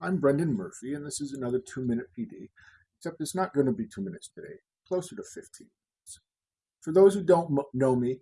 I'm Brendan Murphy, and this is another two minute PD, except it's not going to be two minutes today, closer to 15 minutes. For those who don't know me,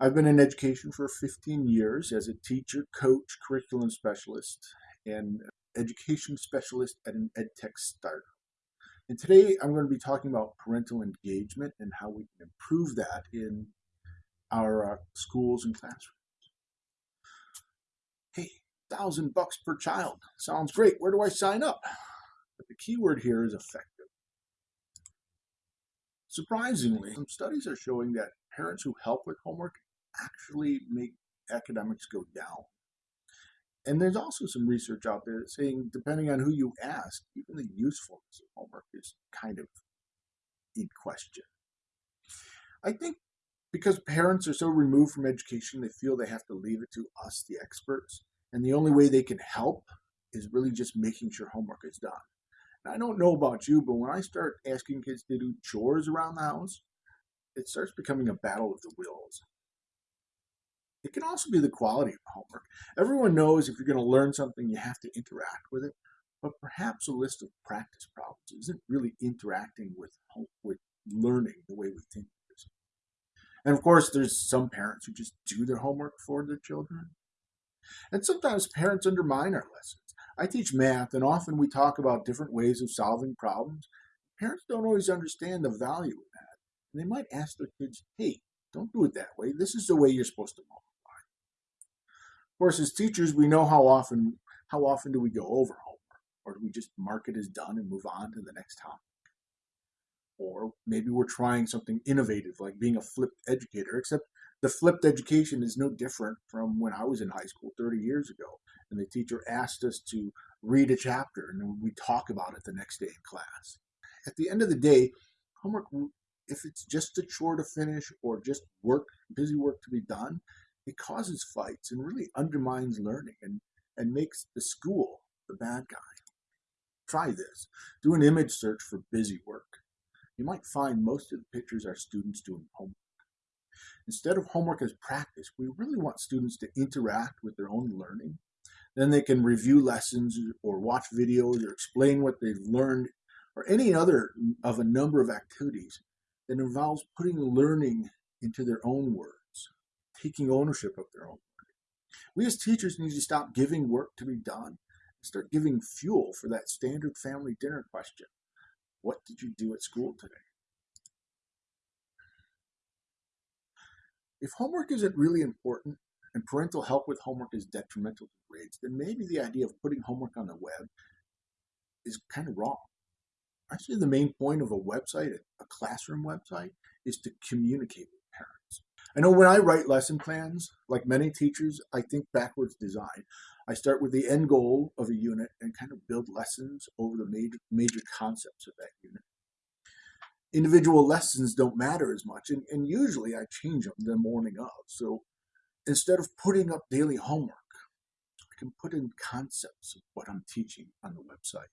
I've been in education for 15 years as a teacher, coach, curriculum specialist, and education specialist at an edtech startup. And today I'm going to be talking about parental engagement and how we can improve that in our uh, schools and classrooms. Hey, thousand bucks per child. Sounds great. Where do I sign up? But the key word here is effective. Surprisingly, some studies are showing that parents who help with homework actually make academics go down. And there's also some research out there saying, depending on who you ask, even the usefulness of homework is kind of in question. I think because parents are so removed from education, they feel they have to leave it to us, the experts. And the only way they can help is really just making sure homework is done. I don't know about you, but when I start asking kids to do chores around the house, it starts becoming a battle of the wills. It can also be the quality of homework. Everyone knows if you're going to learn something, you have to interact with it. But perhaps a list of practice problems isn't really interacting with with learning the way we think it is. And of course, there's some parents who just do their homework for their children. And sometimes parents undermine our lessons. I teach math, and often we talk about different ways of solving problems. Parents don't always understand the value of that. And they might ask their kids, hey, don't do it that way. This is the way you're supposed to multiply. Of course, as teachers, we know how often how often do we go over homework? Or do we just mark it as done and move on to the next topic? Or maybe we're trying something innovative like being a flipped educator, except the flipped education is no different from when I was in high school 30 years ago. And the teacher asked us to read a chapter and then we talk about it the next day in class. At the end of the day, homework, if it's just a chore to finish or just work, busy work to be done, it causes fights and really undermines learning and, and makes the school the bad guy. Try this. Do an image search for busy work. You might find most of the pictures are students doing homework. Instead of homework as practice, we really want students to interact with their own learning. Then they can review lessons or watch videos or explain what they've learned or any other of a number of activities that involves putting learning into their own words, taking ownership of their own learning. We as teachers need to stop giving work to be done and start giving fuel for that standard family dinner question. What did you do at school today? If homework isn't really important and parental help with homework is detrimental to grades, then maybe the idea of putting homework on the web is kind of wrong. Actually, the main point of a website, a classroom website, is to communicate with parents. I know when I write lesson plans, like many teachers, I think backwards design. I start with the end goal of a unit and kind of build lessons over the major, major concepts of that unit individual lessons don't matter as much. And, and usually I change them the morning of. So instead of putting up daily homework, I can put in concepts of what I'm teaching on the website.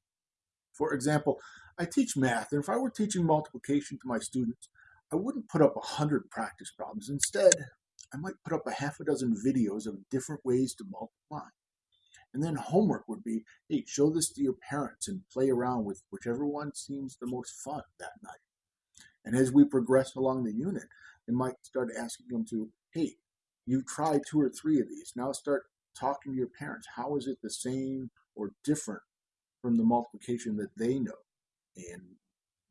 For example, I teach math, and if I were teaching multiplication to my students, I wouldn't put up a hundred practice problems. Instead, I might put up a half a dozen videos of different ways to multiply. And then homework would be, hey, show this to your parents and play around with whichever one seems the most fun that night. And as we progress along the unit, they might start asking them to, hey, you tried two or three of these. Now start talking to your parents. How is it the same or different from the multiplication that they know? And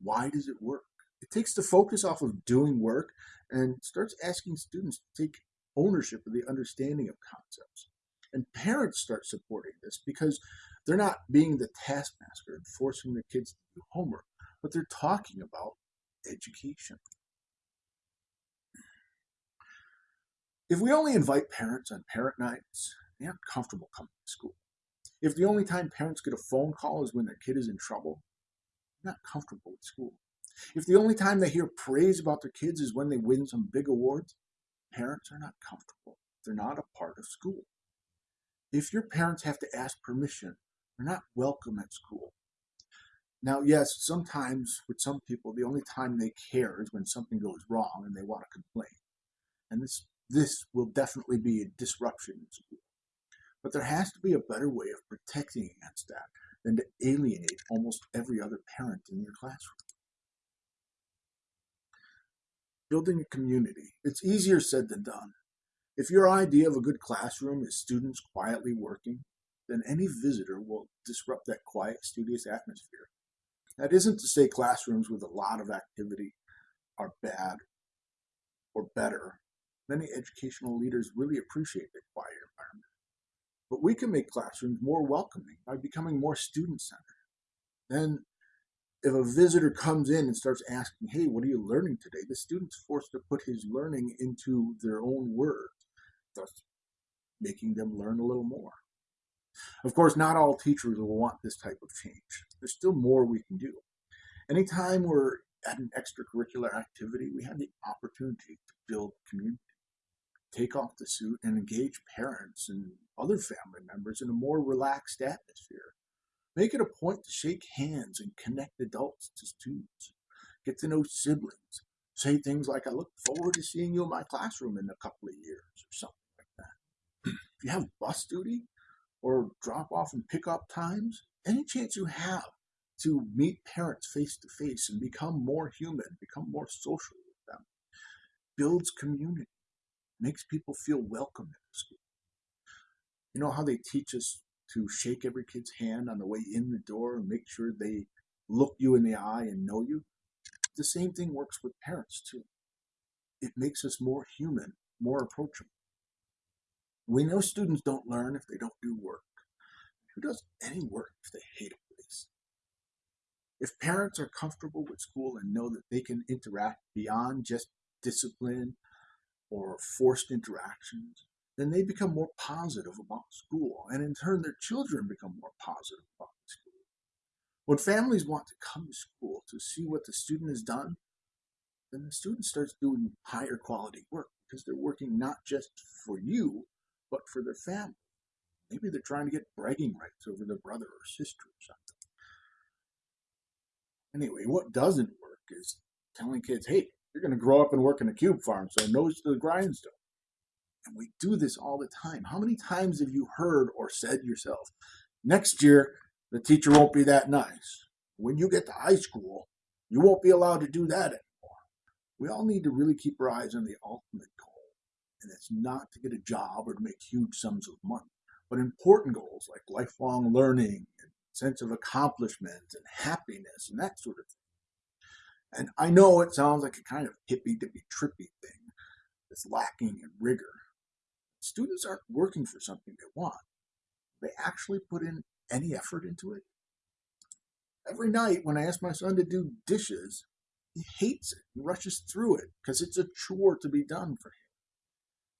why does it work? It takes the focus off of doing work and starts asking students to take ownership of the understanding of concepts. And parents start supporting this because they're not being the taskmaster and forcing their kids to do homework, but they're talking about education. If we only invite parents on parent nights, they aren't comfortable coming to school. If the only time parents get a phone call is when their kid is in trouble, they're not comfortable at school. If the only time they hear praise about their kids is when they win some big awards, parents are not comfortable. They're not a part of school. If your parents have to ask permission, they're not welcome at school. Now, yes, sometimes with some people, the only time they care is when something goes wrong and they want to complain. And this, this will definitely be a disruption in school. But there has to be a better way of protecting against that than to alienate almost every other parent in your classroom. Building a community. It's easier said than done. If your idea of a good classroom is students quietly working, then any visitor will disrupt that quiet, studious atmosphere. That isn't to say classrooms with a lot of activity are bad or better. Many educational leaders really appreciate the quiet environment. But we can make classrooms more welcoming by becoming more student centered. Then, if a visitor comes in and starts asking, Hey, what are you learning today? The student's forced to put his learning into their own words, thus making them learn a little more. Of course, not all teachers will want this type of change. There's still more we can do. Anytime we're at an extracurricular activity, we have the opportunity to build community, take off the suit, and engage parents and other family members in a more relaxed atmosphere. Make it a point to shake hands and connect adults to students. Get to know siblings. Say things like, I look forward to seeing you in my classroom in a couple of years, or something like that. if you have bus duty, or drop off and pick up times, any chance you have to meet parents face to face and become more human, become more social with them, builds community, makes people feel welcome in the school. You know how they teach us to shake every kid's hand on the way in the door and make sure they look you in the eye and know you? The same thing works with parents too. It makes us more human, more approachable. We know students don't learn if they don't do work. Who does any work if they hate a place? If parents are comfortable with school and know that they can interact beyond just discipline or forced interactions, then they become more positive about school, and in turn, their children become more positive about school. When families want to come to school to see what the student has done, then the student starts doing higher quality work because they're working not just for you, but for their family. Maybe they're trying to get bragging rights over their brother or sister or something. Anyway, what doesn't work is telling kids, hey, you're going to grow up and work in a cube farm, so nose to the grindstone. And we do this all the time. How many times have you heard or said yourself, next year, the teacher won't be that nice. When you get to high school, you won't be allowed to do that anymore. We all need to really keep our eyes on the ultimate and it's not to get a job or to make huge sums of money, but important goals like lifelong learning and sense of accomplishment and happiness and that sort of thing. And I know it sounds like a kind of hippy dippy trippy thing that's lacking in rigor. Students aren't working for something they want. They actually put in any effort into it. Every night when I ask my son to do dishes, he hates it and rushes through it because it's a chore to be done for him.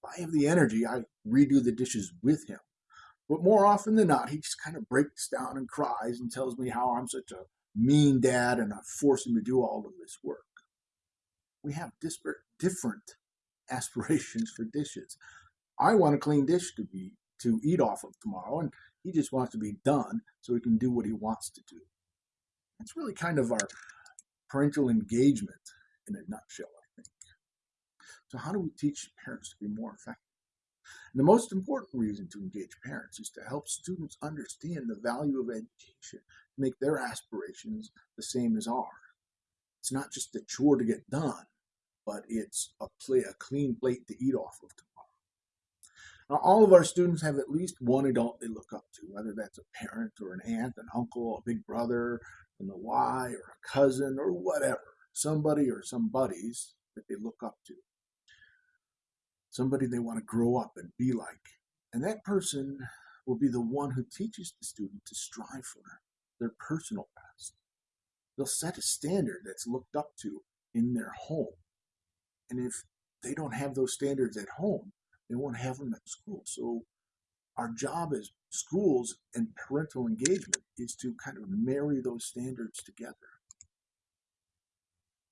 I have the energy, I redo the dishes with him. But more often than not, he just kind of breaks down and cries and tells me how I'm such a mean dad and I force him to do all of this work. We have disparate, different aspirations for dishes. I want a clean dish to be to eat off of tomorrow, and he just wants to be done so he can do what he wants to do. It's really kind of our parental engagement in a nutshell. So, how do we teach parents to be more effective? And the most important reason to engage parents is to help students understand the value of education, make their aspirations the same as ours. It's not just a chore to get done, but it's a play a clean plate to eat off of tomorrow. Now, all of our students have at least one adult they look up to, whether that's a parent or an aunt, an uncle, a big brother from the Y, or a cousin, or whatever. Somebody or some buddies that they look up to somebody they want to grow up and be like. And that person will be the one who teaches the student to strive for their personal best. They'll set a standard that's looked up to in their home. And if they don't have those standards at home, they won't have them at school. So our job as schools and parental engagement is to kind of marry those standards together.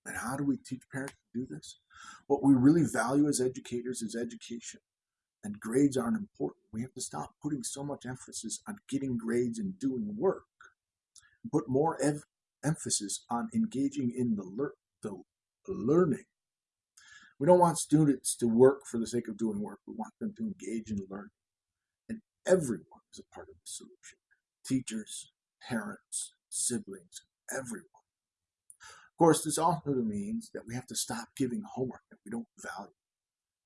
And how do we teach parents to do this? What we really value as educators is education. And grades aren't important. We have to stop putting so much emphasis on getting grades and doing work. Put more ev- emphasis on engaging in the, lear- the learning. We don't want students to work for the sake of doing work. We want them to engage in learning. And everyone is a part of the solution. Teachers, parents, siblings, everyone. Of course, this also means that we have to stop giving homework that we don't value.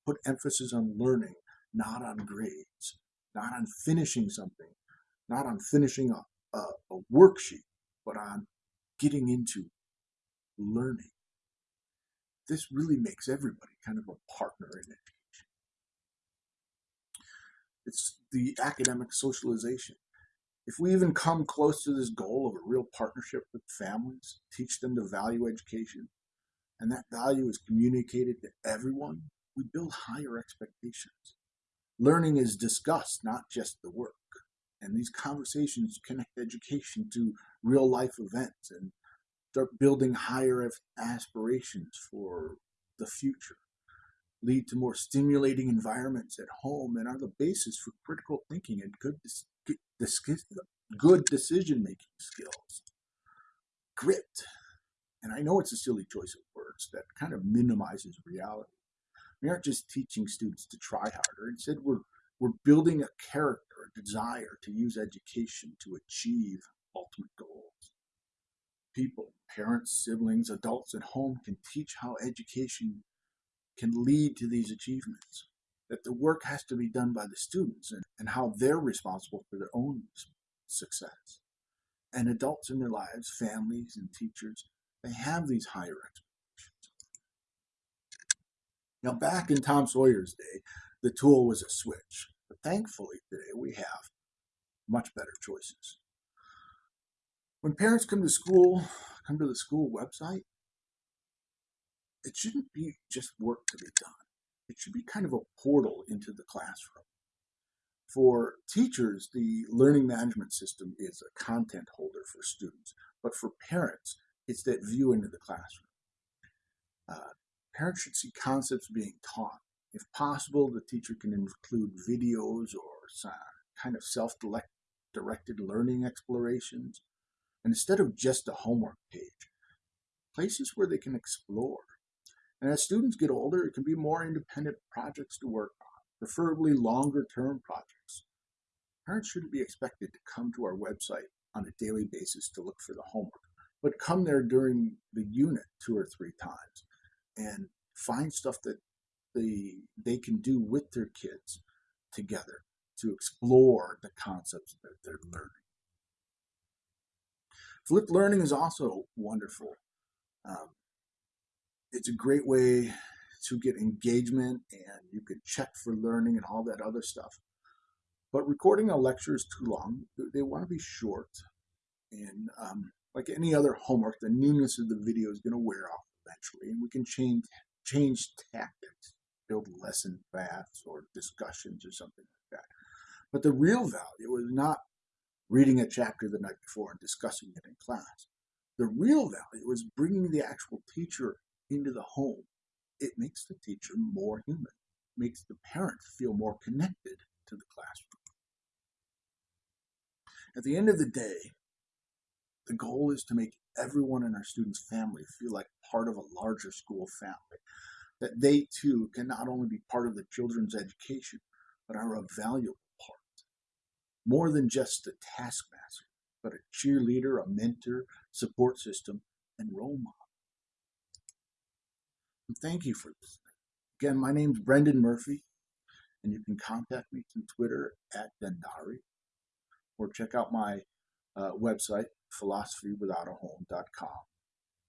Put emphasis on learning, not on grades, not on finishing something, not on finishing a, a, a worksheet, but on getting into learning. This really makes everybody kind of a partner in education. It's the academic socialization. If we even come close to this goal of a real partnership with families, teach them to value education, and that value is communicated to everyone, we build higher expectations. Learning is discussed, not just the work. And these conversations connect education to real life events and start building higher aspirations for the future, lead to more stimulating environments at home, and are the basis for critical thinking and good, good decision making skills. Grit. And I know it's a silly choice of words that kind of minimizes reality. We aren't just teaching students to try harder. Instead, we're, we're building a character, a desire to use education to achieve ultimate goals. People, parents, siblings, adults at home can teach how education can lead to these achievements. That the work has to be done by the students and, and how they're responsible for their own success. And adults in their lives, families and teachers, they have these higher expectations now, back in Tom Sawyer's day, the tool was a switch. But thankfully, today we have much better choices. When parents come to school, come to the school website, it shouldn't be just work to be done. It should be kind of a portal into the classroom. For teachers, the learning management system is a content holder for students, but for parents, it's that view into the classroom. Uh, Parents should see concepts being taught. If possible, the teacher can include videos or some kind of self-directed learning explorations. And instead of just a homework page, places where they can explore. And as students get older, it can be more independent projects to work on, preferably longer term projects. Parents shouldn't be expected to come to our website on a daily basis to look for the homework, but come there during the unit two or three times and find stuff that they they can do with their kids together to explore the concepts that they're learning. Flipped learning is also wonderful. Um, it's a great way to get engagement and you can check for learning and all that other stuff. But recording a lecture is too long. They want to be short. And um, like any other homework, the newness of the video is going to wear off eventually. And we can change change tactics, build lesson paths or discussions or something like that. But the real value is not reading a chapter the night before and discussing it in class. The real value is bringing the actual teacher into the home. It makes the teacher more human, makes the parent feel more connected to the classroom. At the end of the day, the goal is to make everyone in our students' family feel like part of a larger school family. That they too can not only be part of the children's education, but are a valuable part. More than just a taskmaster, but a cheerleader, a mentor, support system, and role model. Thank you for listening. Again, my name is Brendan Murphy, and you can contact me through Twitter at Dendari, or check out my uh, website, philosophywithoutahome.com.